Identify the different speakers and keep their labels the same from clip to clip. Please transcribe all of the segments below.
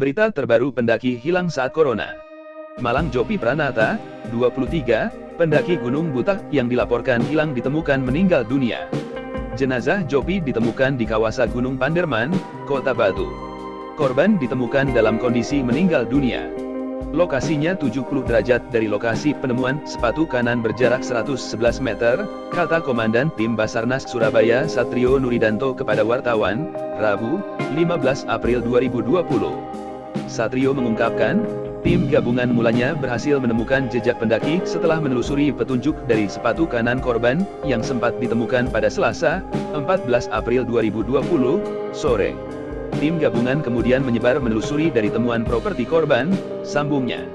Speaker 1: Berita terbaru pendaki hilang saat corona. Malang Jopi Pranata, 23, pendaki Gunung Butak yang dilaporkan hilang ditemukan meninggal dunia. Jenazah Jopi ditemukan di kawasan Gunung Panderman, Kota Batu. Korban ditemukan dalam kondisi meninggal dunia. Lokasinya 70 derajat dari lokasi penemuan sepatu kanan berjarak 111 meter, kata Komandan Tim Basarnas Surabaya Satrio Nuridanto kepada wartawan, Rabu, 15 April 2020. Satrio mengungkapkan, tim gabungan mulanya berhasil menemukan jejak pendaki setelah menelusuri petunjuk dari sepatu kanan korban yang sempat ditemukan pada Selasa, 14 April 2020, sore. Tim gabungan kemudian menyebar menelusuri dari temuan properti korban, sambungnya.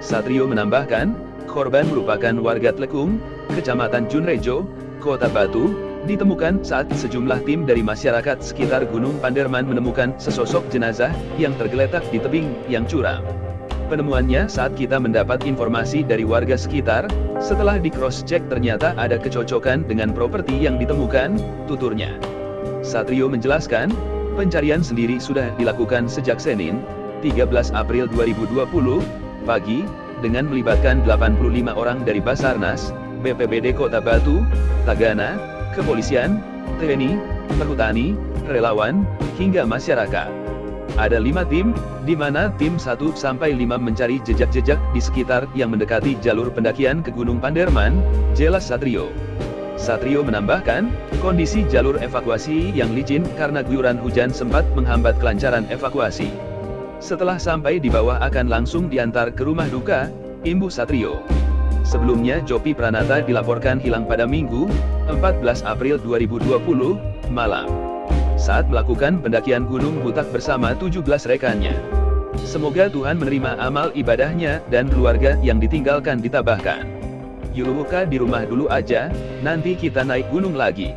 Speaker 1: Satrio menambahkan, korban merupakan warga Tlekung, Kecamatan Junrejo, Kota Batu, ditemukan saat sejumlah tim dari masyarakat sekitar Gunung Panderman menemukan sesosok jenazah yang tergeletak di tebing yang curam. Penemuannya saat kita mendapat informasi dari warga sekitar, setelah di cross-check ternyata ada kecocokan dengan properti yang ditemukan, tuturnya. Satrio menjelaskan, Pencarian sendiri sudah dilakukan sejak Senin, 13 April 2020, pagi, dengan melibatkan 85 orang dari Basarnas, BPBD Kota Batu, Tagana, Kepolisian, TNI, Perhutani, relawan, hingga masyarakat. Ada lima tim, di mana tim 1 sampai 5 mencari jejak-jejak di sekitar yang mendekati jalur pendakian ke Gunung Panderman, jelas Satrio. Satrio menambahkan, kondisi jalur evakuasi yang licin karena guyuran hujan sempat menghambat kelancaran evakuasi. Setelah sampai di bawah akan langsung diantar ke rumah duka, Imbu Satrio. Sebelumnya Jopi Pranata dilaporkan hilang pada Minggu, 14 April 2020, malam. Saat melakukan pendakian Gunung Butak bersama 17 rekannya. Semoga Tuhan menerima amal ibadahnya dan keluarga yang ditinggalkan ditabahkan. Yuluka di rumah dulu aja, nanti kita naik gunung lagi.